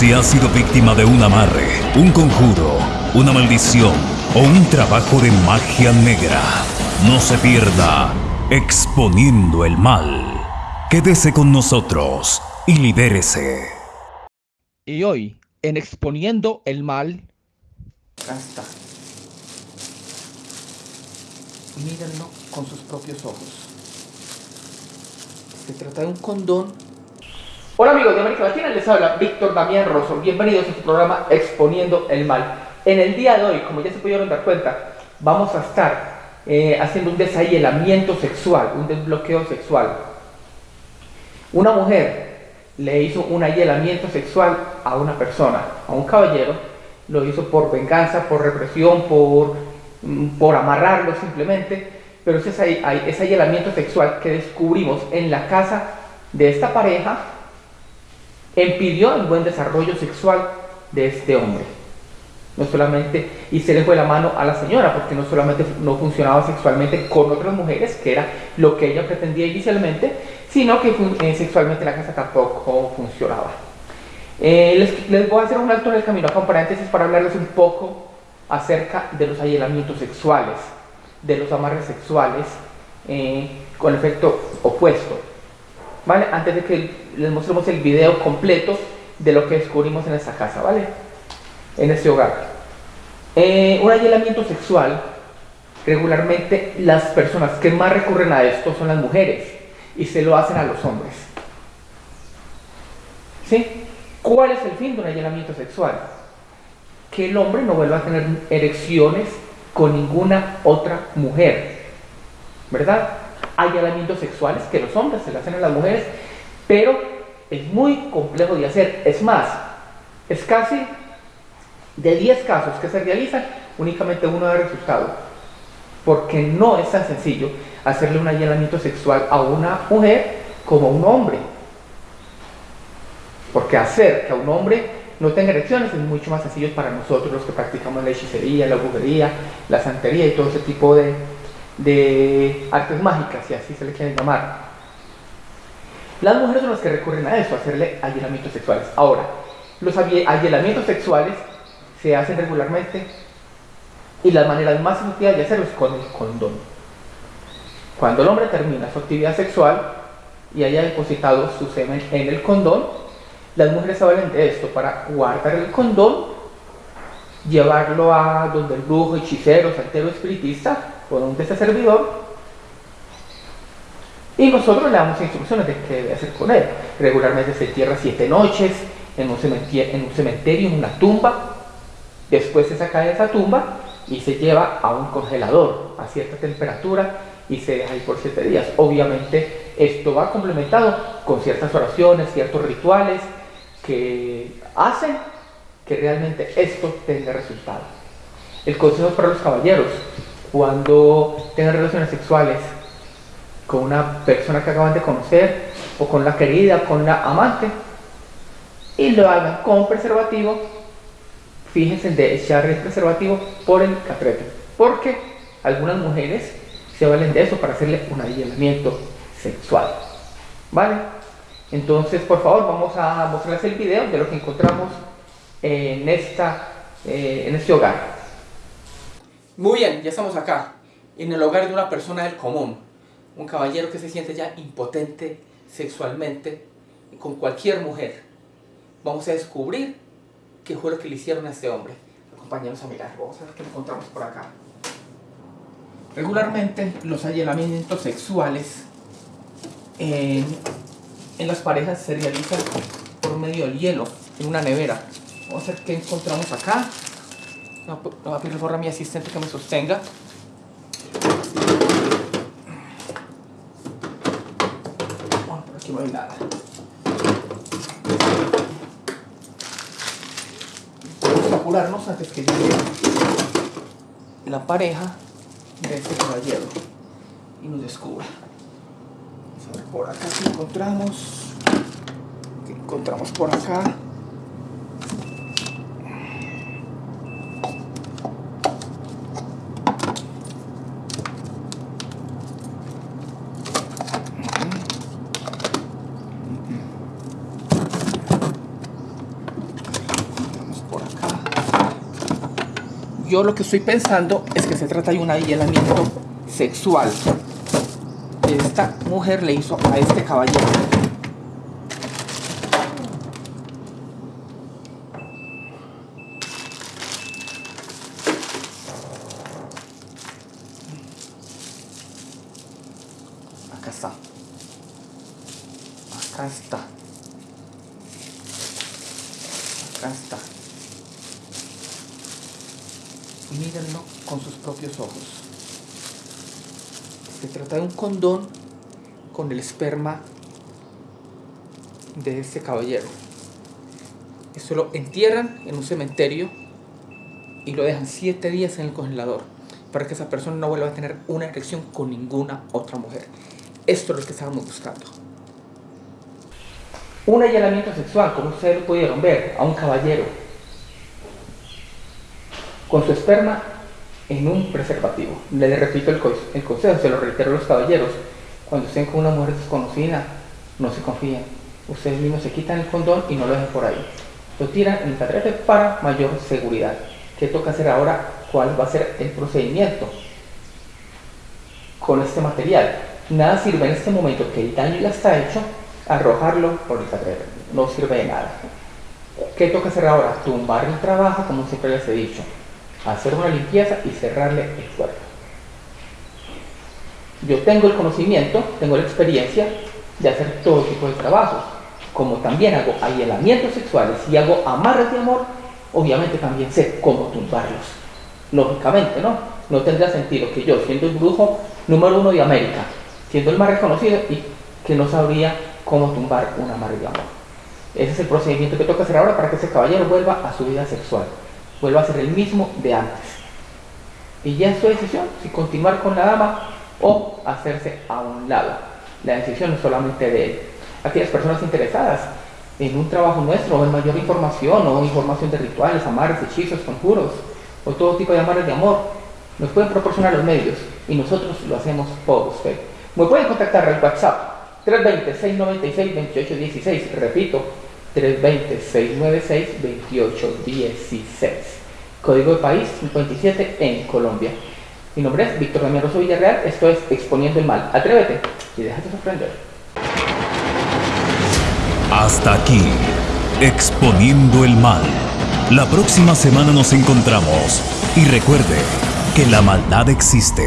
Si has sido víctima de un amarre, un conjuro, una maldición o un trabajo de magia negra, no se pierda exponiendo el mal. Quédese con nosotros y libérese. Y hoy, en Exponiendo el Mal, Acá está. Mírenlo con sus propios ojos. Se trata de un condón. Hola amigos de América Latina, les habla Víctor Damián Rosso. Bienvenidos a su programa Exponiendo el Mal. En el día de hoy, como ya se pudieron dar cuenta, vamos a estar eh, haciendo un deshielamiento sexual, un desbloqueo sexual. Una mujer le hizo un hielamiento sexual a una persona, a un caballero, lo hizo por venganza, por represión, por, mm, por amarrarlo simplemente, pero ese, ese hielamiento sexual que descubrimos en la casa de esta pareja impidió el buen desarrollo sexual de este hombre. No solamente, y se le fue la mano a la señora, porque no solamente no funcionaba sexualmente con otras mujeres, que era lo que ella pretendía inicialmente, sino que eh, sexualmente la casa tampoco funcionaba. Eh, les, les, voy a hacer un alto en el camino, con paréntesis, para hablarles un poco acerca de los ayelamientos sexuales, de los amarres sexuales, eh, con efecto opuesto. ¿Vale? Antes de que les mostremos el video completo de lo que descubrimos en esta casa, ¿vale? En este hogar. un ayelamiento sexual, regularmente las personas que más recurren a esto son las mujeres y se lo hacen a los hombres. ¿Sí? ¿Cuál es el fin de un allanamiento sexual? Que el hombre no vuelva a tener erecciones con ninguna otra mujer. ¿Verdad? Allanamientos sexuales que los hombres se lo hacen a las mujeres, pero es muy complejo de hacer. Es más, es casi de 10 casos que se realizan, únicamente uno da resultado. Porque no es tan sencillo hacerle un allanamiento sexual a una mujer como a un hombre. Porque hacer que a un hombre no tenga erecciones es mucho más sencillo para nosotros los que practicamos la hechicería, la brujería, la santería y todo ese tipo de, de artes mágicas, si así se le quieren llamar. Las mujeres son las que recurren a eso, a hacerle allanamientos sexuales. Ahora, los allanamientos sexuales se hacen regularmente y las maneras más efectivas de hacerlo es con el condón. Cuando el hombre termina su actividad sexual y haya depositado su semen en el condón, las mujeres se valen de esto para guardar el condón, llevarlo a donde el brujo, hechicero, santero, espiritista o donde ese servidor y nosotros le damos instrucciones de qué debe hacer con él. Regularmente se entierra siete noches en un, cementerio, en un cementerio, en una tumba. Después se saca de esa tumba y se lleva a un congelador a cierta temperatura y se deja ahí por siete días. Obviamente esto va complementado con ciertas oraciones, ciertos rituales que hacen que realmente esto tenga resultado. El consejo para los caballeros, cuando tengan relaciones sexuales con una persona que acaban de conocer o con la querida, con la amante, y lo hagan con preservativo, fíjense de echar el preservativo por el catrete, porque algunas mujeres se valen de eso para hacerle un aislamiento sexual. ¿Vale? Entonces, por favor, vamos a mostrarles el video de lo que encontramos en, esta, eh, en este hogar. Muy bien, ya estamos acá, en el hogar de una persona del común, un caballero que se siente ya impotente sexualmente con cualquier mujer. Vamos a descubrir qué fue lo que le hicieron a este hombre. Acompáñanos a mirar, vamos a ver qué encontramos por acá. Regularmente los allanamientos sexuales en, en, las parejas se realizan por medio del hielo, en una nevera. Vamos a ver qué encontramos acá. No, voy a pedir favor a mi asistente que me sostenga. Bueno, por aquí no hay nada. Vamos a apurarnos antes que llegue la pareja de este caballero y nos descubra. Vamos a ver por acá si encontramos. ¿Qué encontramos por acá? Yo lo que estoy pensando es que se trata de un aislamiento sexual esta mujer le hizo a este caballero. Acá está. Acá está. Acá está. Y mírenlo con sus propios ojos. Se trata de un condón con el esperma de este caballero. Esto lo entierran en un cementerio y lo dejan 7 días en el congelador para que esa persona no vuelva a tener una erección con ninguna otra mujer. Esto es lo que estábamos buscando. Un allanamiento sexual, como ustedes lo pudieron ver, a un caballero con su esperma en un preservativo. Les repito el, consejo, se lo reitero a los caballeros. Cuando estén con una mujer desconocida, no se confíen. Ustedes mismos se quitan el condón y no lo dejen por ahí. Lo tiran en el catrete para mayor seguridad. ¿Qué toca hacer ahora? ¿Cuál va a ser el procedimiento con este material? Nada sirve en este momento que el daño ya está hecho, arrojarlo por el catrete. No sirve de nada. ¿Qué toca hacer ahora? Tumbar el trabajo, como siempre les he dicho hacer una limpieza y cerrarle el cuerpo. Yo tengo el conocimiento, tengo la experiencia de hacer todo tipo de trabajos. Como también hago aislamientos sexuales y hago amarres de amor, obviamente también sé cómo tumbarlos. Lógicamente, ¿no? No tendría sentido que yo, siendo el brujo número uno de América, siendo el más reconocido, y que no sabría cómo tumbar un amarre de amor. Ese es el procedimiento que toca hacer ahora para que ese caballero vuelva a su vida sexual vuelva a ser el mismo de antes. Y ya es su decisión si continuar con la dama o hacerse a un lado. La decisión es solamente de él. Aquellas personas interesadas en un trabajo nuestro o en mayor información o información de rituales, amarres, hechizos, conjuros o todo tipo de amarres de amor, nos pueden proporcionar los medios y nosotros lo hacemos por usted. Me pueden contactar al WhatsApp 320-696-2816, repito, 320-696-2816. Código de país 57 en Colombia. Mi nombre es Víctor Damián Rosso Villarreal, esto es Exponiendo el Mal. Atrévete y déjate sorprender. Hasta aquí, Exponiendo el Mal. La próxima semana nos encontramos y recuerde que la maldad existe